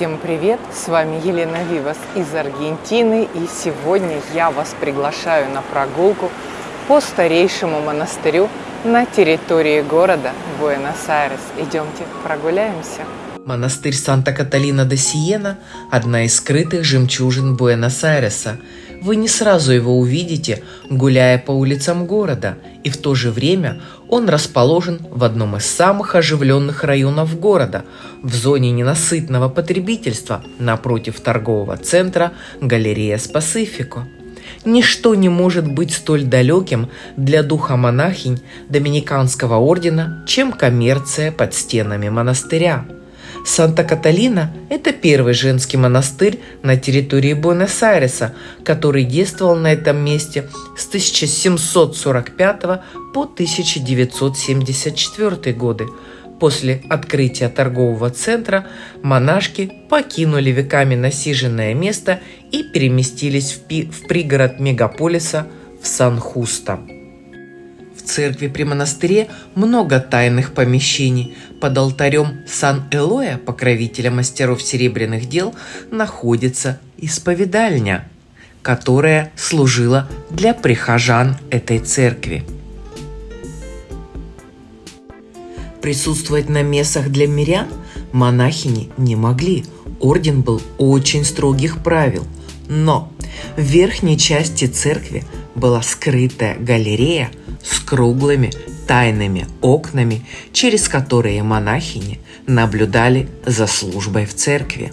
Всем привет! С вами Елена Вивас из Аргентины и сегодня я вас приглашаю на прогулку по старейшему монастырю на территории города Буэнос-Айрес. Идемте прогуляемся. Монастырь Санта-Каталина де Сиена – одна из скрытых жемчужин Буэнос-Айреса. Вы не сразу его увидите, гуляя по улицам города, и в то же время он расположен в одном из самых оживленных районов города, в зоне ненасытного потребительства, напротив торгового центра «Галерея Спасифико». Ничто не может быть столь далеким для духа монахинь Доминиканского ордена, чем коммерция под стенами монастыря – Санта-Каталина – это первый женский монастырь на территории Буэнос-Айреса, который действовал на этом месте с 1745 по 1974 годы. После открытия торгового центра монашки покинули веками насиженное место и переместились в, пи- в пригород мегаполиса в Сан-Хуста. В церкви при монастыре много тайных помещений. Под алтарем Сан-Элоя, покровителя мастеров серебряных дел, находится исповедальня, которая служила для прихожан этой церкви. Присутствовать на мессах для мирян монахини не могли. Орден был очень строгих правил. Но в верхней части церкви была скрытая галерея с круглыми тайными окнами, через которые монахини наблюдали за службой в церкви.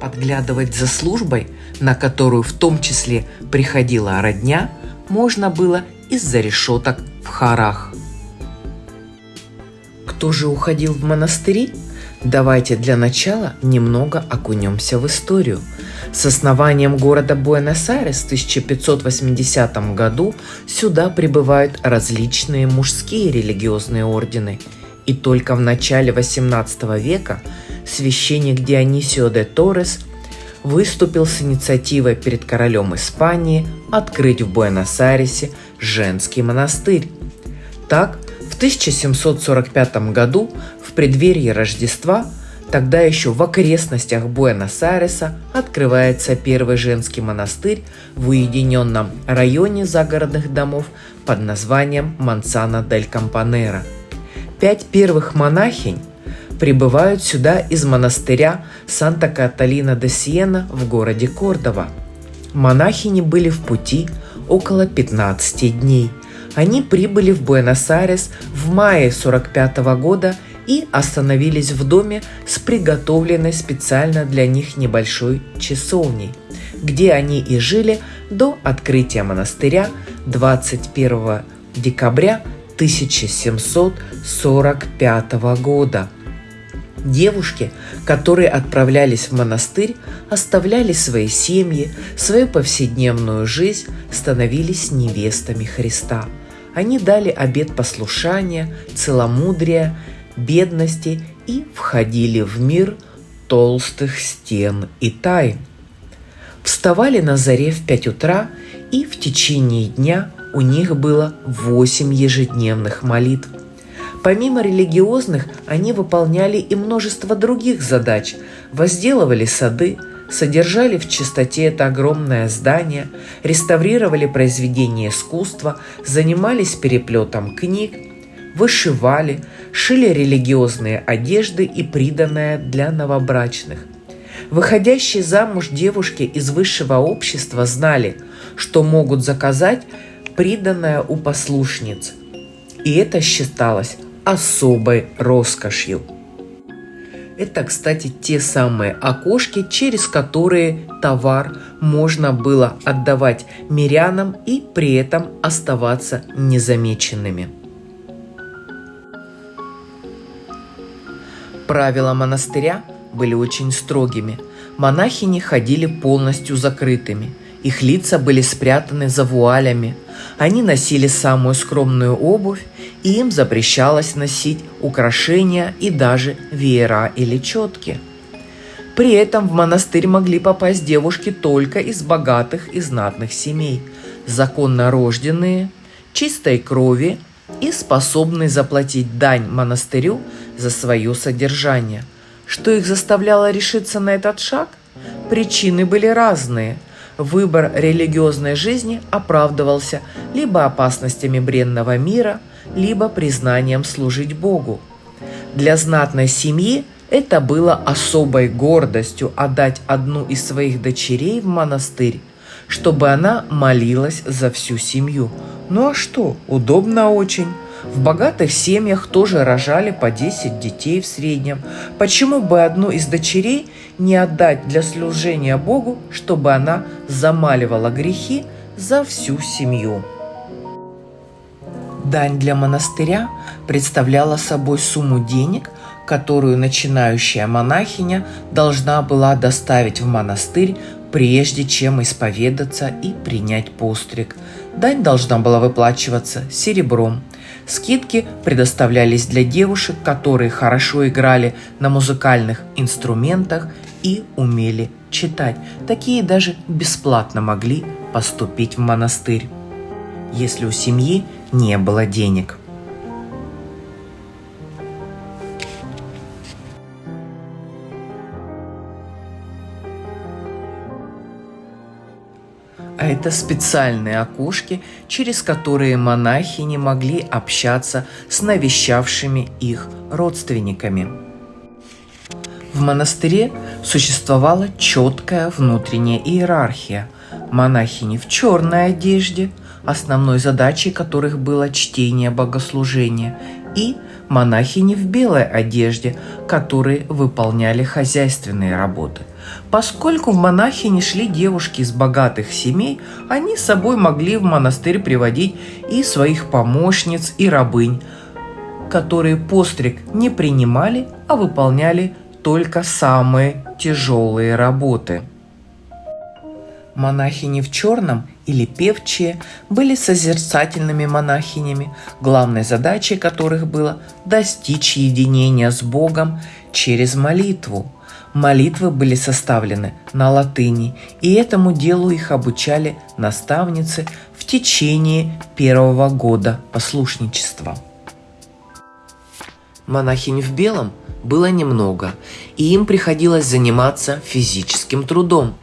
Подглядывать за службой, на которую в том числе приходила родня, можно было из-за решеток в хорах. Кто же уходил в монастыри? Давайте для начала немного окунемся в историю. С основанием города Буэнос-Айрес в 1580 году сюда прибывают различные мужские религиозные ордены. И только в начале 18 века священник Дионисио де Торрес выступил с инициативой перед королем Испании открыть в Буэнос-Айресе женский монастырь. Так, в 1745 году в преддверии Рождества, тогда еще в окрестностях Буэнос-Айреса, открывается первый женский монастырь в уединенном районе загородных домов под названием Мансана дель Кампанера. Пять первых монахинь прибывают сюда из монастыря Санта-Каталина де Сиена в городе Кордова. Монахини были в пути около 15 дней. Они прибыли в Буэнос-Айрес в мае 45 года – и остановились в доме с приготовленной специально для них небольшой часовней, где они и жили до открытия монастыря 21 декабря 1745 года. Девушки, которые отправлялись в монастырь, оставляли свои семьи, свою повседневную жизнь, становились невестами Христа. Они дали обет послушания, целомудрия бедности и входили в мир толстых стен и тайн. Вставали на заре в пять утра, и в течение дня у них было восемь ежедневных молитв. Помимо религиозных, они выполняли и множество других задач, возделывали сады, содержали в чистоте это огромное здание, реставрировали произведения искусства, занимались переплетом книг, вышивали, шили религиозные одежды и приданное для новобрачных. Выходящие замуж девушки из высшего общества знали, что могут заказать приданное у послушниц. И это считалось особой роскошью. Это, кстати, те самые окошки, через которые товар можно было отдавать мирянам и при этом оставаться незамеченными. Правила монастыря были очень строгими. Монахини ходили полностью закрытыми. Их лица были спрятаны за вуалями. Они носили самую скромную обувь, и им запрещалось носить украшения и даже веера или четки. При этом в монастырь могли попасть девушки только из богатых и знатных семей, законно рожденные, чистой крови и способные заплатить дань монастырю за свое содержание. Что их заставляло решиться на этот шаг? Причины были разные. Выбор религиозной жизни оправдывался либо опасностями бренного мира, либо признанием служить Богу. Для знатной семьи это было особой гордостью отдать одну из своих дочерей в монастырь, чтобы она молилась за всю семью. Ну а что, удобно очень. В богатых семьях тоже рожали по 10 детей в среднем. Почему бы одну из дочерей не отдать для служения Богу, чтобы она замаливала грехи за всю семью? Дань для монастыря представляла собой сумму денег, которую начинающая монахиня должна была доставить в монастырь, прежде чем исповедаться и принять постриг. Дань должна была выплачиваться серебром, Скидки предоставлялись для девушек, которые хорошо играли на музыкальных инструментах и умели читать. Такие даже бесплатно могли поступить в монастырь, если у семьи не было денег. А это специальные окошки, через которые монахи не могли общаться с навещавшими их родственниками. В монастыре существовала четкая внутренняя иерархия. Монахини в черной одежде, основной задачей которых было чтение богослужения, и монахини в белой одежде, которые выполняли хозяйственные работы. Поскольку в монахи не шли девушки из богатых семей, они с собой могли в монастырь приводить и своих помощниц, и рабынь, которые постриг не принимали, а выполняли только самые тяжелые работы. Монахини в черном или певчие были созерцательными монахинями, главной задачей которых было достичь единения с Богом через молитву – Молитвы были составлены на латыни, и этому делу их обучали наставницы в течение первого года послушничества. Монахинь в белом было немного, и им приходилось заниматься физическим трудом,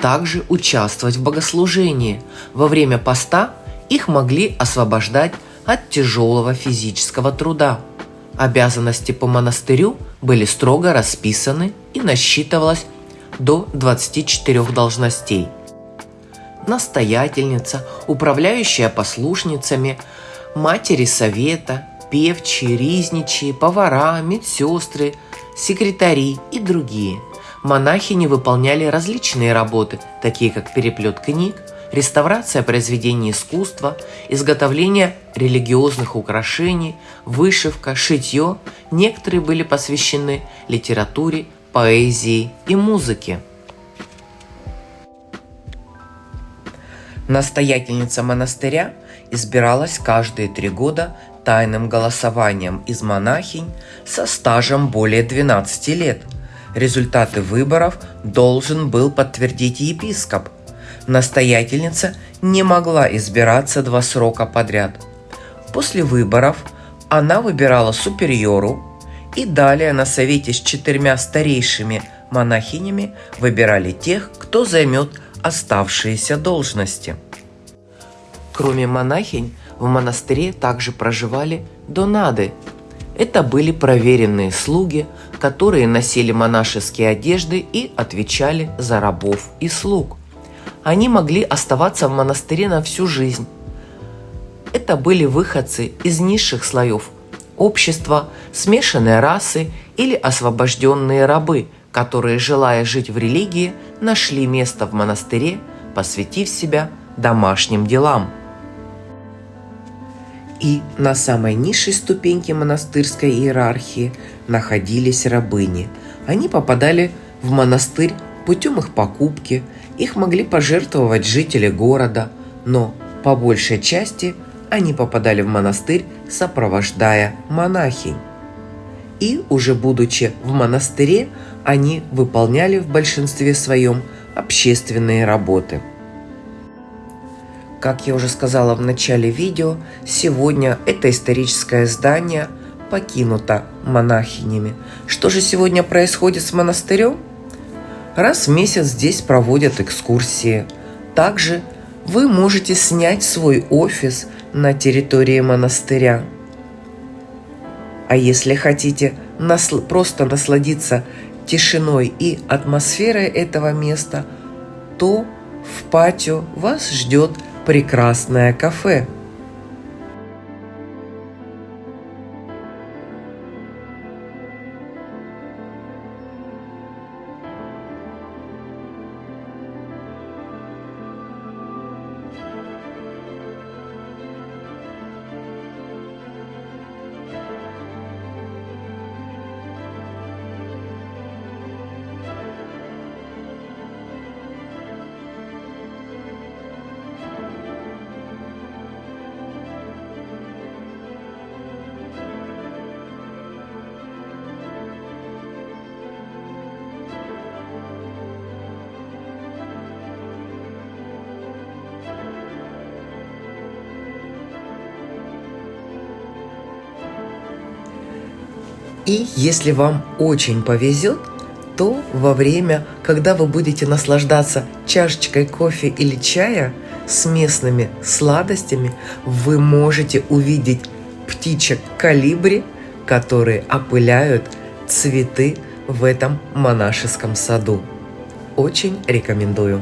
также участвовать в богослужении. Во время поста их могли освобождать от тяжелого физического труда. Обязанности по монастырю были строго расписаны и насчитывалось до 24 должностей. Настоятельница, управляющая послушницами, матери совета, певчие, ризничие, повара, медсестры, секретари и другие. Монахини выполняли различные работы, такие как переплет книг, реставрация произведений искусства, изготовление религиозных украшений, вышивка, шитье. Некоторые были посвящены литературе, поэзии и музыке. Настоятельница монастыря избиралась каждые три года тайным голосованием из монахинь со стажем более 12 лет. Результаты выборов должен был подтвердить епископ – настоятельница не могла избираться два срока подряд. После выборов она выбирала супериору, и далее на совете с четырьмя старейшими монахинями выбирали тех, кто займет оставшиеся должности. Кроме монахинь, в монастыре также проживали донады. Это были проверенные слуги, которые носили монашеские одежды и отвечали за рабов и слуг – они могли оставаться в монастыре на всю жизнь. Это были выходцы из низших слоев общества, смешанные расы или освобожденные рабы, которые, желая жить в религии, нашли место в монастыре, посвятив себя домашним делам. И на самой низшей ступеньке монастырской иерархии находились рабыни. Они попадали в монастырь путем их покупки – их могли пожертвовать жители города, но по большей части они попадали в монастырь, сопровождая монахинь. И уже будучи в монастыре, они выполняли в большинстве своем общественные работы. Как я уже сказала в начале видео, сегодня это историческое здание покинута монахинями. Что же сегодня происходит с монастырем? Раз в месяц здесь проводят экскурсии. Также вы можете снять свой офис на территории монастыря. А если хотите насл- просто насладиться тишиной и атмосферой этого места, то в патио вас ждет прекрасное кафе. И если вам очень повезет, то во время, когда вы будете наслаждаться чашечкой кофе или чая с местными сладостями, вы можете увидеть птичек калибри, которые опыляют цветы в этом монашеском саду. Очень рекомендую.